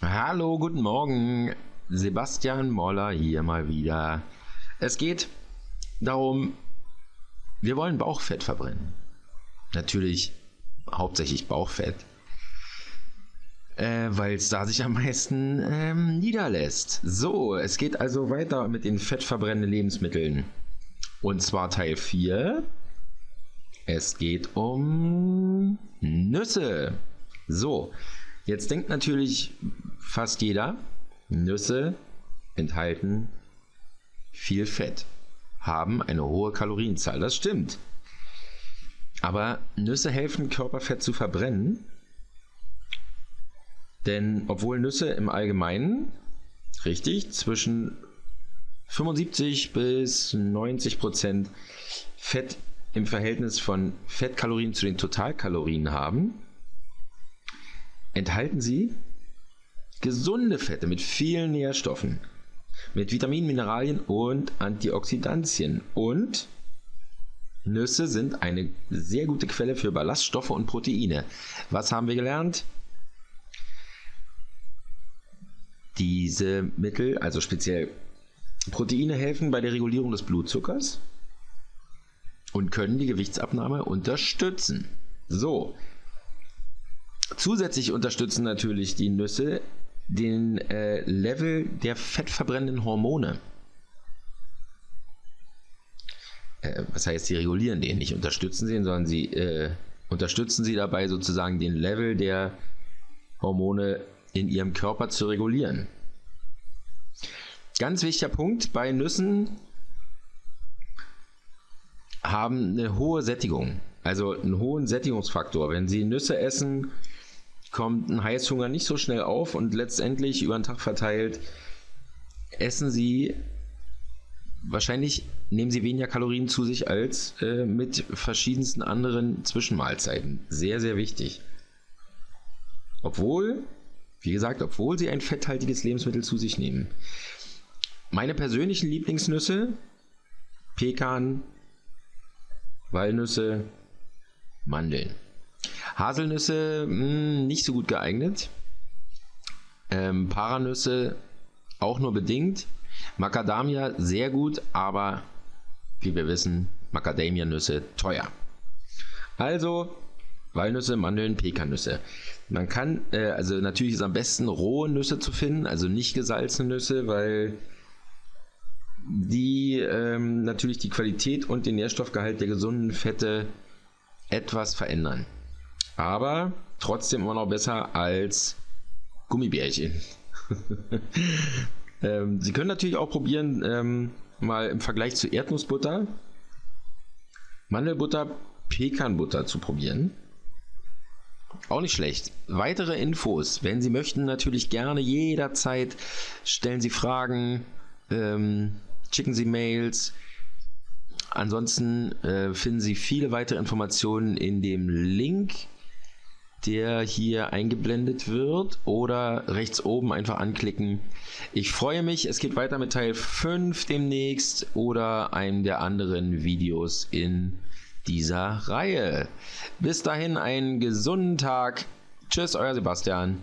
Hallo, guten Morgen. Sebastian Moller hier mal wieder. Es geht darum, wir wollen Bauchfett verbrennen. Natürlich hauptsächlich Bauchfett. Äh, Weil es da sich am meisten ähm, niederlässt. So, es geht also weiter mit den fettverbrennenden Lebensmitteln. Und zwar Teil 4. Es geht um Nüsse. So, jetzt denkt natürlich fast jeder, Nüsse enthalten viel Fett, haben eine hohe Kalorienzahl. Das stimmt. Aber Nüsse helfen, Körperfett zu verbrennen. Denn obwohl Nüsse im Allgemeinen, richtig, zwischen 75 bis 90 Prozent Fett im Verhältnis von Fettkalorien zu den Totalkalorien haben, enthalten sie gesunde Fette mit vielen Nährstoffen, mit Vitaminen, Mineralien und Antioxidantien. Und Nüsse sind eine sehr gute Quelle für Ballaststoffe und Proteine. Was haben wir gelernt? Diese Mittel, also speziell Proteine, helfen bei der Regulierung des Blutzuckers und können die Gewichtsabnahme unterstützen. So. Zusätzlich unterstützen natürlich die Nüsse den äh, Level der fettverbrennenden Hormone. Äh, was heißt, sie regulieren den, nicht unterstützen sie, sondern sie äh, unterstützen sie dabei sozusagen den Level der Hormone in ihrem Körper zu regulieren. Ganz wichtiger Punkt bei Nüssen haben eine hohe Sättigung, also einen hohen Sättigungsfaktor. Wenn Sie Nüsse essen, kommt ein Heißhunger nicht so schnell auf und letztendlich über den Tag verteilt essen Sie wahrscheinlich nehmen Sie weniger Kalorien zu sich als äh, mit verschiedensten anderen Zwischenmahlzeiten. Sehr, sehr wichtig. Obwohl, wie gesagt, obwohl Sie ein fetthaltiges Lebensmittel zu sich nehmen. Meine persönlichen Lieblingsnüsse, Pekan, Walnüsse, Mandeln. Haselnüsse mh, hm, nicht so gut geeignet. Ähm, Paranüsse auch nur bedingt. Macadamia sehr gut, aber wie wir wissen, Macadamia-Nüsse teuer. Also Walnüsse, Mandeln, Pekannüsse. Man kann, äh, also natürlich ist am besten rohe Nüsse zu finden, also nicht gesalzene Nüsse, weil die ähm, natürlich die Qualität und den Nährstoffgehalt der gesunden Fette etwas verändern. Aber trotzdem immer noch besser als Gummibärchen. ähm, Sie können natürlich auch probieren, ähm, mal im Vergleich zu Erdnussbutter, Mandelbutter, Pekanbutter zu probieren. Auch nicht schlecht. Weitere Infos, wenn Sie möchten, natürlich gerne jederzeit stellen Sie Fragen. Ähm, schicken Sie Mails. Ansonsten äh, finden Sie viele weitere Informationen in dem Link, der hier eingeblendet wird oder rechts oben einfach anklicken. Ich freue mich, es geht weiter mit Teil 5 demnächst oder einem der anderen Videos in dieser Reihe. Bis dahin einen gesunden Tag. Tschüss, euer Sebastian.